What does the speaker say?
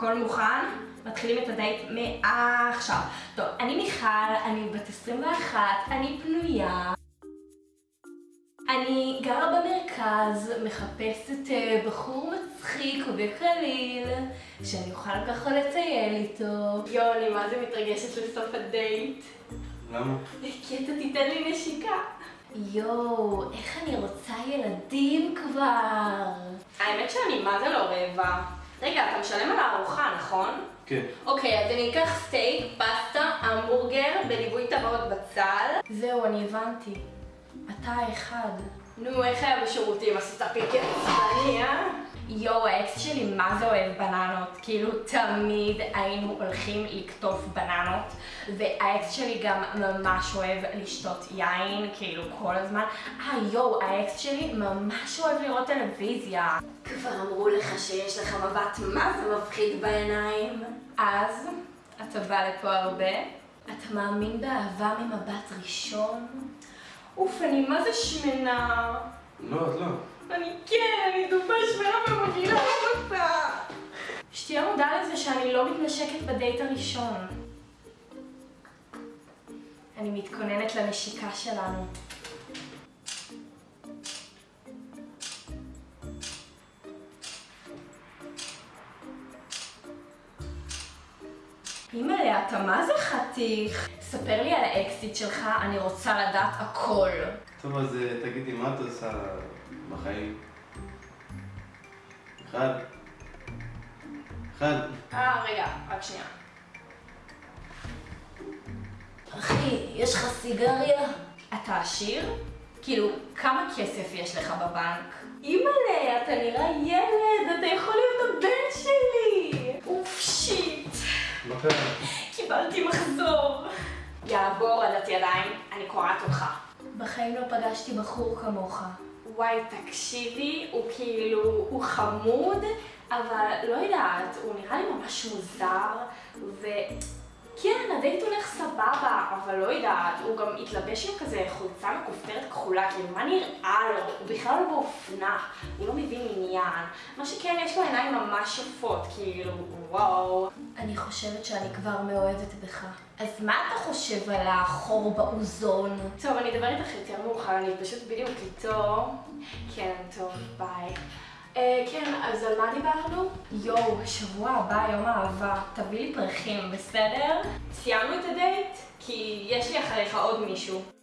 הכל מוכן? מתחילים את הדייט מעכשיו. טוב, אני מיכל, אני בת 21, אני פנויה. אני גרה במרכז, מחפשת אה, בחור מצחיק וקליל, שאני אוכל ככה לטייל איתו. יואו, אני מה זה מתרגשת לסוף הדייט. למה? כי אתה תיתן לי נשיקה. יואו, איך אני רוצה ילדים כבר. האמת שאני מה זה לא רעבה. רגע, אתה משלם על הארוחה, נכון? כן. אוקיי, אז אני אקח סטייק, פסטה, המבורגר, בליווי טבעות בצל. זהו, אני הבנתי. אתה האחד. נו, איך היה בשירותים? עשית פיקר עצבני, אה? יואו, האקס שלי מה זה אוהב בננות. כאילו, תמיד היינו הולכים לקטוף בננות, והאקס שלי גם ממש אוהב לשתות יין, כאילו, כל הזמן. אה, יואו, האקס שלי ממש אוהב לראות טלוויזיה. כבר אמרו לך שיש לך מבט מה זה מפחיד בעיניים. אז, אתה בא לפה הרבה? אתה מאמין באהבה ממבט ראשון? אוף, אני מה זה שמנה. לא, את לא. אני כן, אני דובה שמנה אותה. שתהיה מודע לזה שאני לא מתנשקת בדייט הראשון. אני מתכוננת לנשיקה שלנו. אימא'לה, אתה מה זה חתיך? ספר לי על האקסיט שלך, אני רוצה לדעת הכל. טוב, אז אה, תגידי, מה את עושה בחיים? אחד. אחד. אה, רגע, רק שנייה. אחי, יש לך סיגריה? אתה עשיר? כאילו, כמה כסף יש לך בבנק? אימא'לה, אתה נראה ילד, אתה יכול להיות הבן שלי! אוף, שיט. מה קרה? קיבלתי מחזור. יעבור עדת ידיים, אני קורעת אותך. בחיים לא פגשתי בחור כמוך. וואי, תקשיבי, הוא כאילו, הוא חמוד, אבל לא יודעת, הוא נראה לי ממש מוזר, וכן, הדייט הולך סבבה, אבל לא יודעת, הוא גם התלבש עם כזה חולצה מכופתרת כחולה, כאילו, מה נראה לו? הוא בכלל לא באופנה, הוא לא מבין עניין. מה שכן, יש לו עיניים ממש יפות, כאילו, וואו. אני חושבת שאני כבר מאוהבת בך. אז מה אתה חושב על החור באוזון? טוב, אני אדבר איתך יותר מאוחר, אני פשוט בדיוק איתו. כן, טוב, ביי. אה, כן, אז על מה דיברנו? יואו, שבוע הבא, יום האהבה, תביא לי פרחים, בסדר? סיימנו את הדייט? כי יש לי אחריך עוד מישהו.